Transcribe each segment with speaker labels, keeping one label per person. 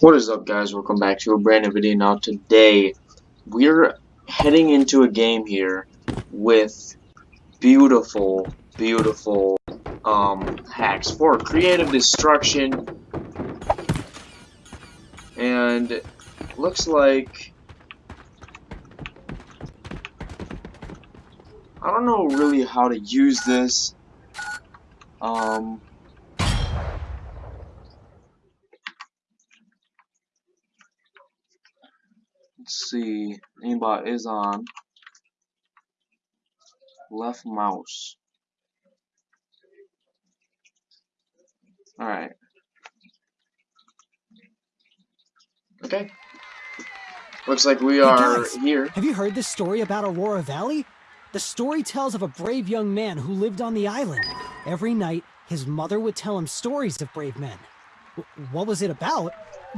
Speaker 1: What is up guys, welcome back to a brand new video. Now today, we're heading into a game here with beautiful, beautiful um, hacks for creative destruction. And looks like, I don't know really how to use this. Um, see. Aimbot is on. Left mouse. Alright. Okay. Looks like we are
Speaker 2: guys,
Speaker 1: here.
Speaker 2: Have you heard this story about Aurora Valley? The story tells of a brave young man who lived on the island. Every night, his mother would tell him stories of brave men. What was it about?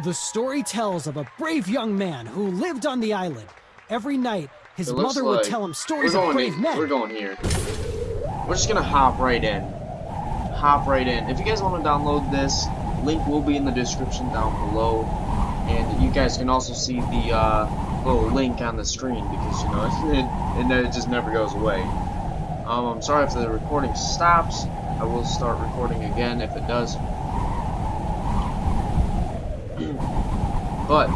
Speaker 2: The story tells of a brave young man who lived on the island. Every night, his mother
Speaker 1: like
Speaker 2: would tell him stories
Speaker 1: of
Speaker 2: brave
Speaker 1: in,
Speaker 2: men.
Speaker 1: We're going here. We're just gonna hop right in. Hop right in. If you guys want to download this, link will be in the description down below. And you guys can also see the uh, little link on the screen because, you know, it, it, it just never goes away. Um, I'm sorry if the recording stops. I will start recording again if it does. But,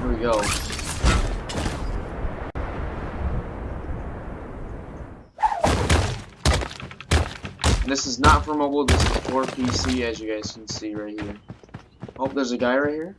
Speaker 1: here we go. This is not for mobile, this is for PC, as you guys can see right here. Oh, there's a guy right here.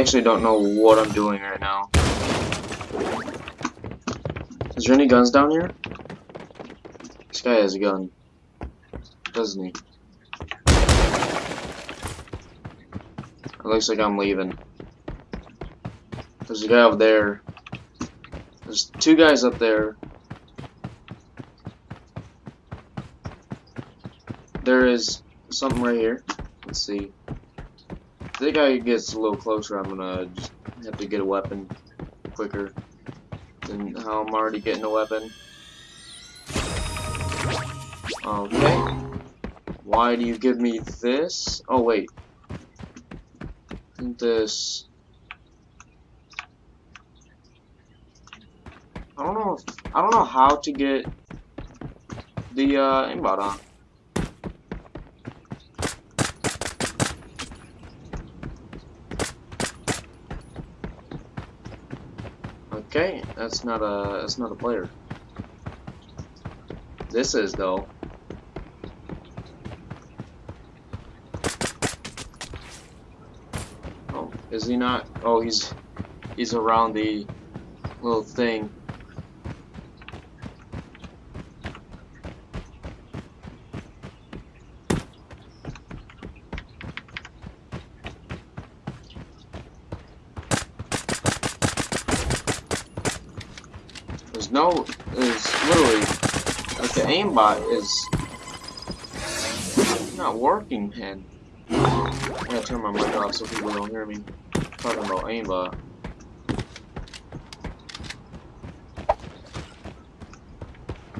Speaker 1: Actually don't know what I'm doing right now. Is there any guns down here? This guy has a gun. Doesn't he? It looks like I'm leaving. There's a guy up there. There's two guys up there. There is something right here. Let's see. Think I gets a little closer, I'm gonna just have to get a weapon quicker than how I'm already getting a weapon. Okay. Why do you give me this? Oh wait. This. I don't know. If, I don't know how to get the uh, aimbot on. Okay, that's not a that's not a player. This is though. Oh, is he not? Oh, he's he's around the little thing. No, there's literally, like the aimbot is not working, man. I'm gonna turn my mic off so people don't hear me talking about aimbot.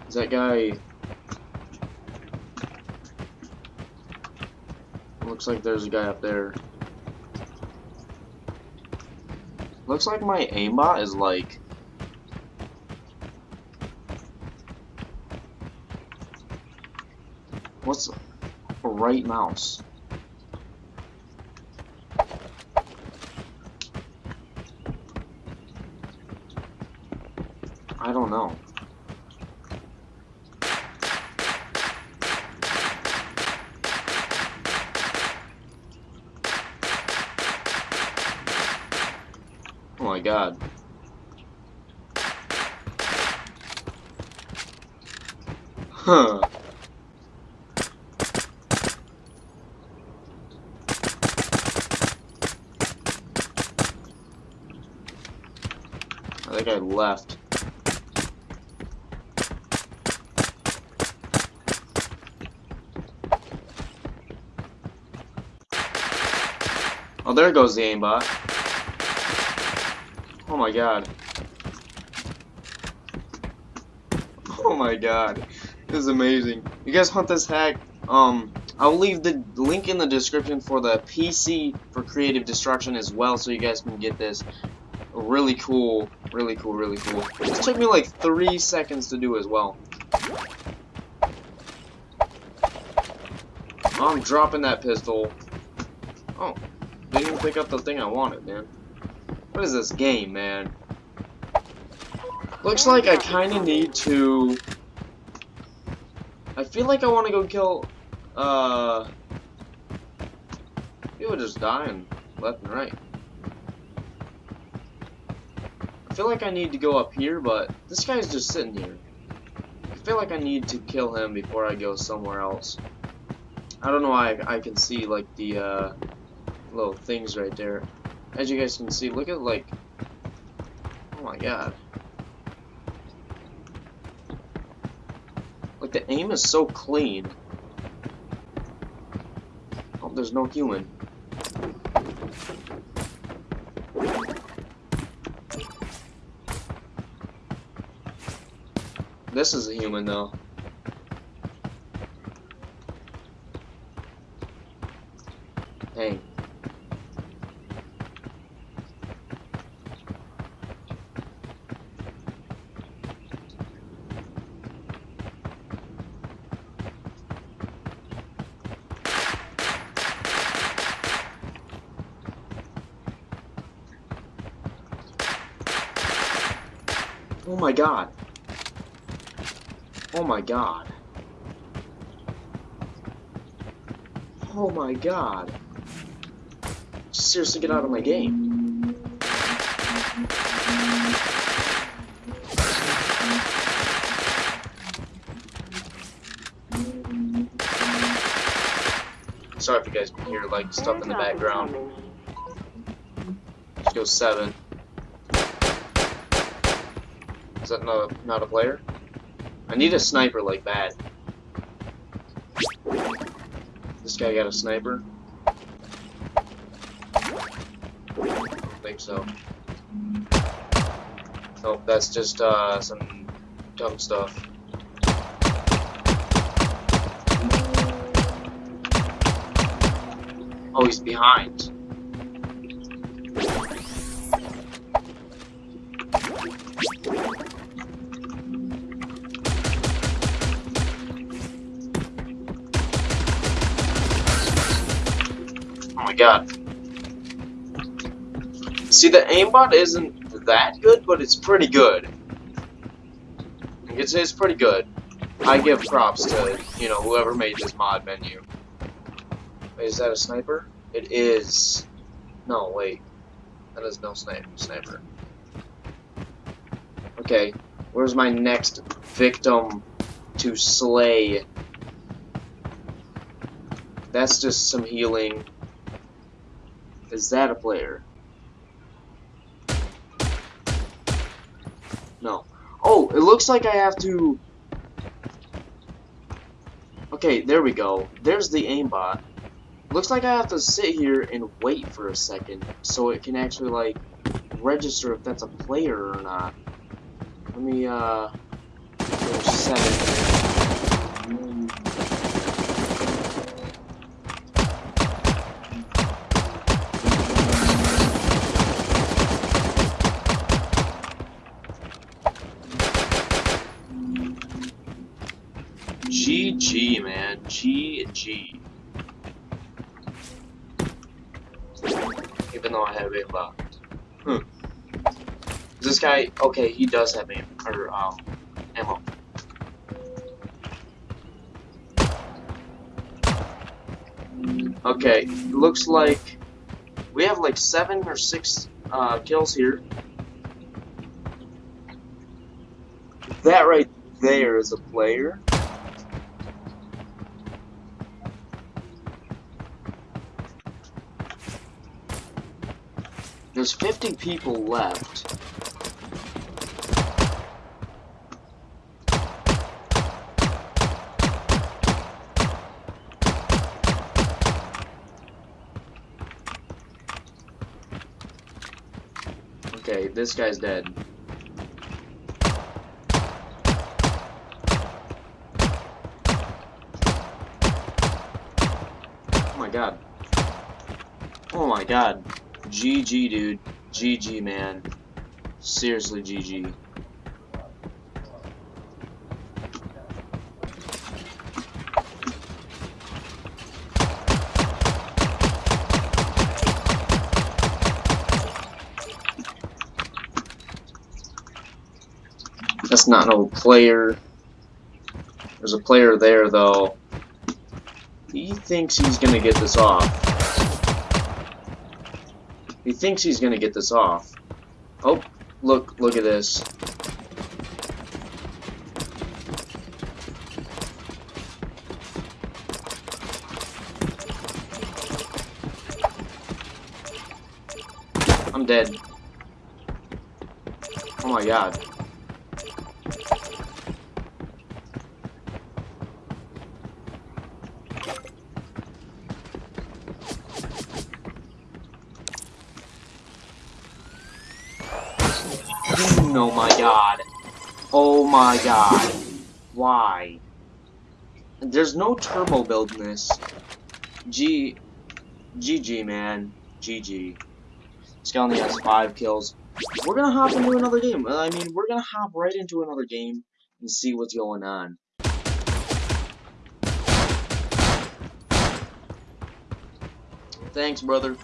Speaker 1: Is that guy... Looks like there's a guy up there. Looks like my aimbot is like What's a right mouse? I don't know. Oh my god. Huh. I think I left. Oh, there goes the aimbot. Oh my god. Oh my god. This is amazing. You guys want this hack? Um, I'll leave the link in the description for the PC for Creative Destruction as well, so you guys can get this. Really cool, really cool, really cool. This took me like three seconds to do as well. I'm dropping that pistol. Oh, didn't even pick up the thing I wanted, man. What is this game, man? Looks like I kind of need to... I feel like I want to go kill... Uh... People just dying left and right. I feel like I need to go up here, but this guy's just sitting here. I feel like I need to kill him before I go somewhere else. I don't know why I, I can see, like, the, uh, little things right there. As you guys can see, look at, like, oh my god. Like, the aim is so clean. Oh, there's no human. This is a human, though. Dang. Oh my god. Oh my god. Oh my god. Seriously, get out of my game. Sorry if you guys can hear like stuff in the background. Let's go seven. Is that not a, not a player? I need a sniper like that. This guy got a sniper? don't think so. Nope, that's just uh, some dumb stuff. Oh, he's behind. See, the aimbot isn't that good, but it's pretty good. It's, it's pretty good. I give props to, you know, whoever made this mod menu. Wait, is that a sniper? It is. No, wait. That is no. Sniper. Okay, where's my next victim to slay? That's just some healing. Is that a player? Oh, it looks like I have to... Okay, there we go. There's the aimbot. Looks like I have to sit here and wait for a second so it can actually, like, register if that's a player or not. Let me, uh... There's seven. GG, man. Even though I have a left. Hmm. This guy, okay, he does have aim, or, um, ammo. Okay, looks like we have like seven or six uh, kills here. That right there is a player. There's 50 people left. Okay, this guy's dead. Oh my god. Oh my god. GG, dude. GG, man. Seriously, GG. That's not no player. There's a player there, though. He thinks he's gonna get this off. Thinks he's gonna get this off. Oh, look, look at this. I'm dead. Oh my god. Oh my god. Oh my god. Why? There's no turbo build in this. G. GG, man. GG. Only has five kills. We're gonna hop into another game. I mean, we're gonna hop right into another game and see what's going on. Thanks, brother.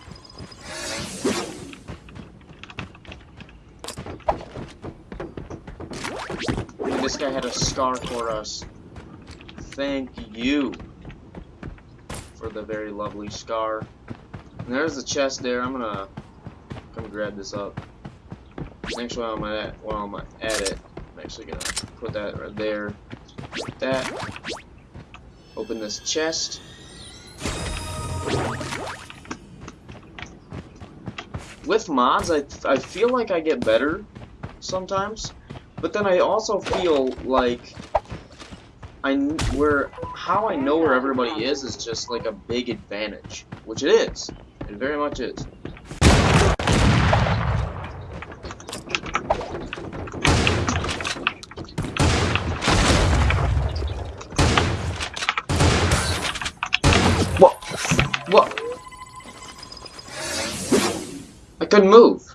Speaker 1: This guy had a scar for us. Thank you for the very lovely scar. And there's the chest there. I'm gonna come grab this up. Actually, while I'm at while I'm at it, I'm actually gonna put that right there. That. Open this chest. With mods, I I feel like I get better sometimes. But then I also feel like I where how I know where everybody is is just like a big advantage, which it is. It very much is. What? What? I couldn't move.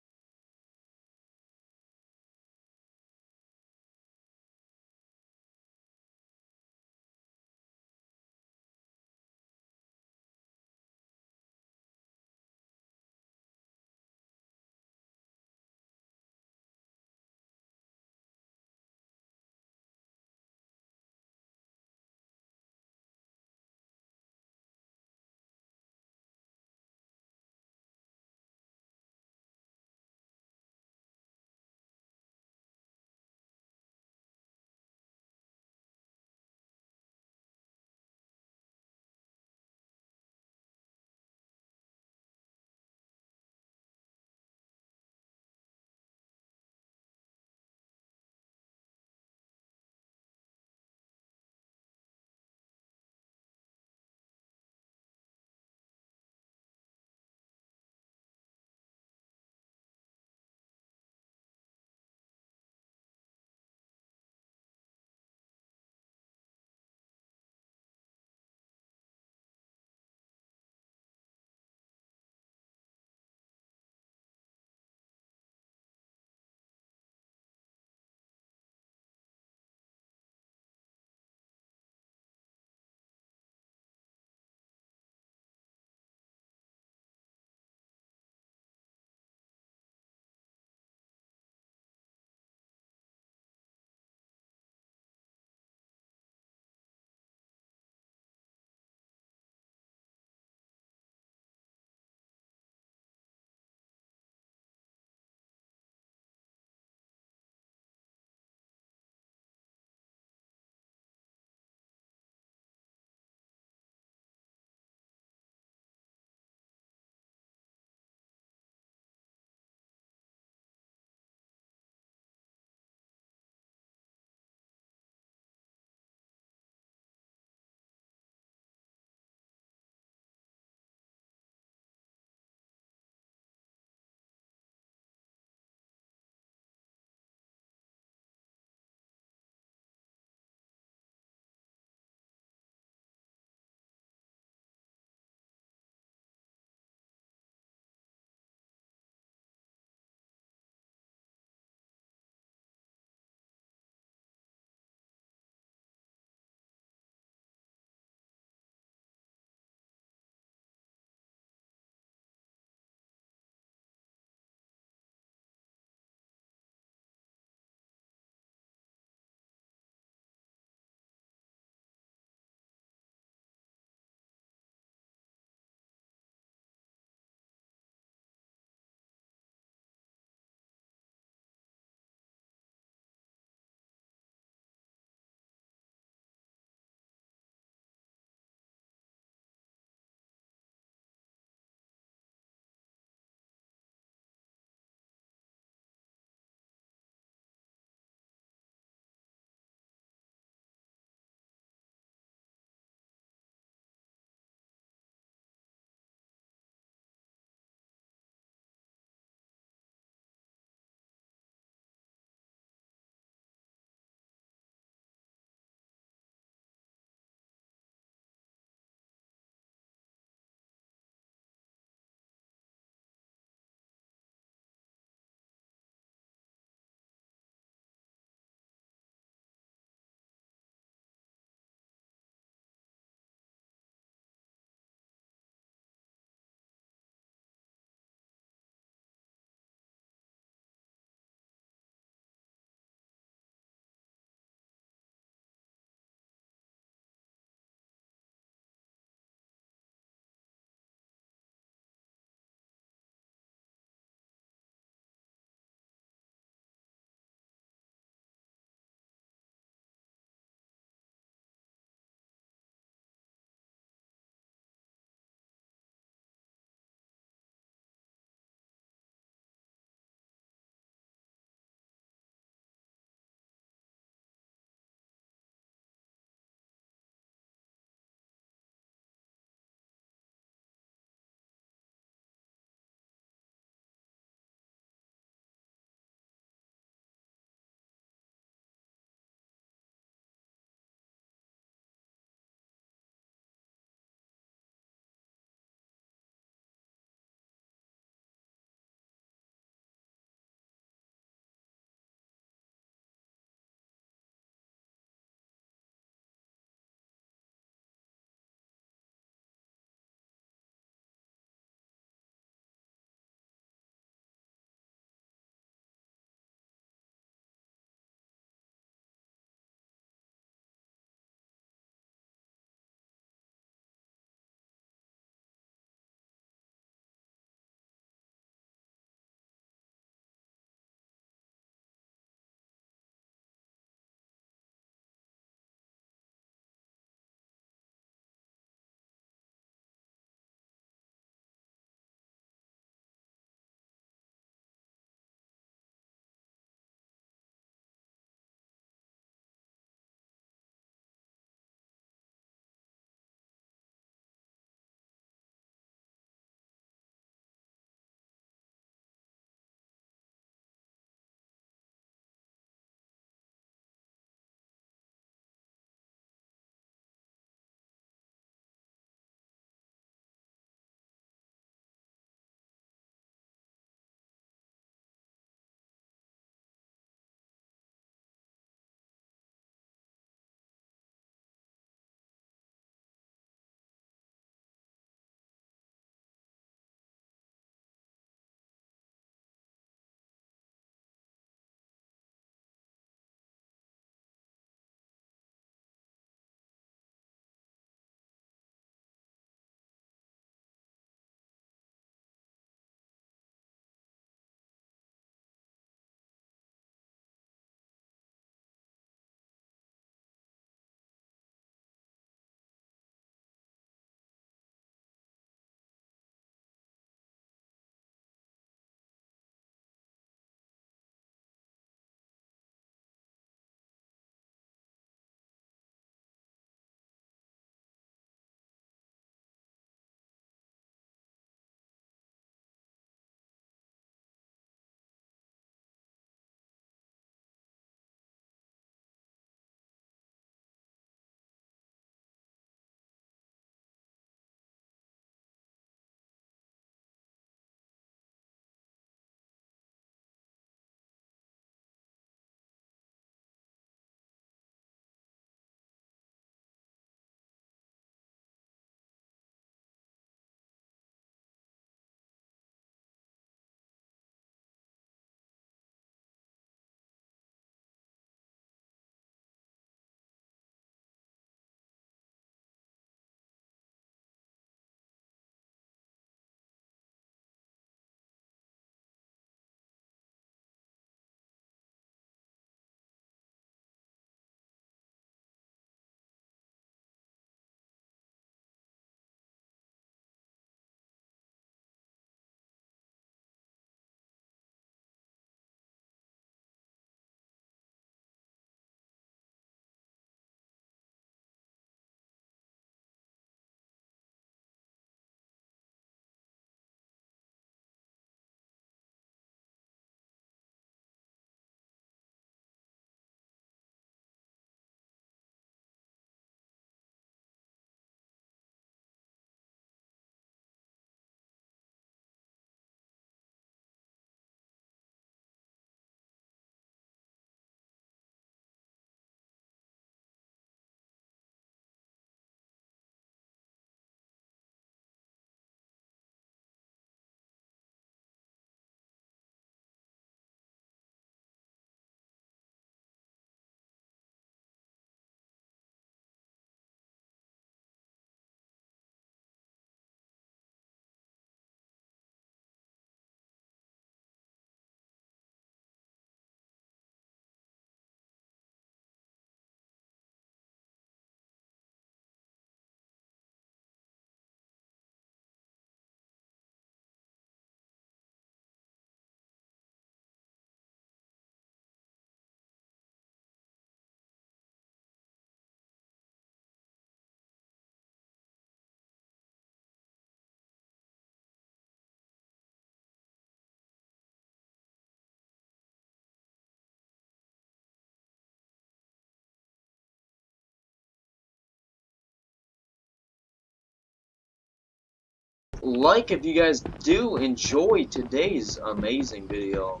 Speaker 1: Like if you guys do enjoy today's amazing video.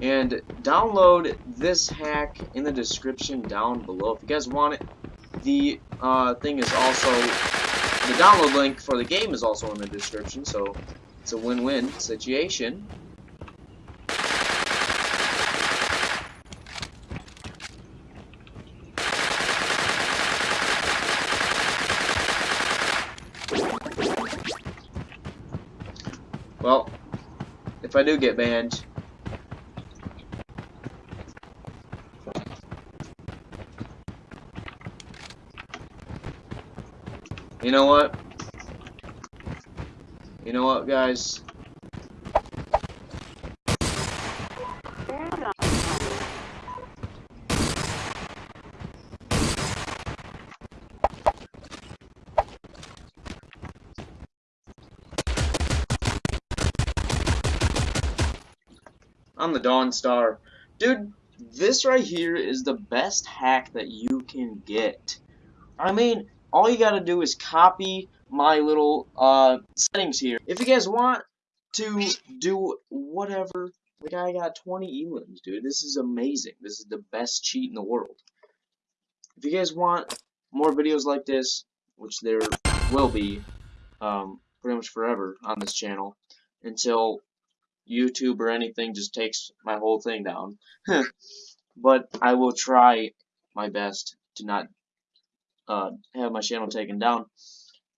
Speaker 1: And download this hack in the description down below. If you guys want it, the uh, thing is also, the download link for the game is also in the description, so it's a win-win situation. Well, if I do get banned, you know what? You know what, guys? The Dawn Star. Dude, this right here is the best hack that you can get. I mean, all you gotta do is copy my little uh, settings here. If you guys want to do whatever, like I got 20 elims, dude. This is amazing. This is the best cheat in the world. If you guys want more videos like this, which there will be um, pretty much forever on this channel, until YouTube or anything just takes my whole thing down. but I will try my best to not uh, have my channel taken down.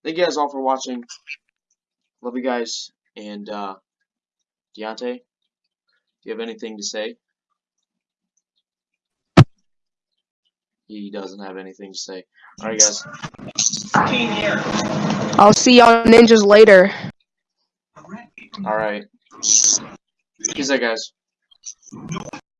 Speaker 1: Thank you guys all for watching. Love you guys. And uh, Deontay, do you have anything to say? He doesn't have anything to say. Alright guys.
Speaker 3: I'll see y'all ninjas later.
Speaker 1: Alright. Peace out guys.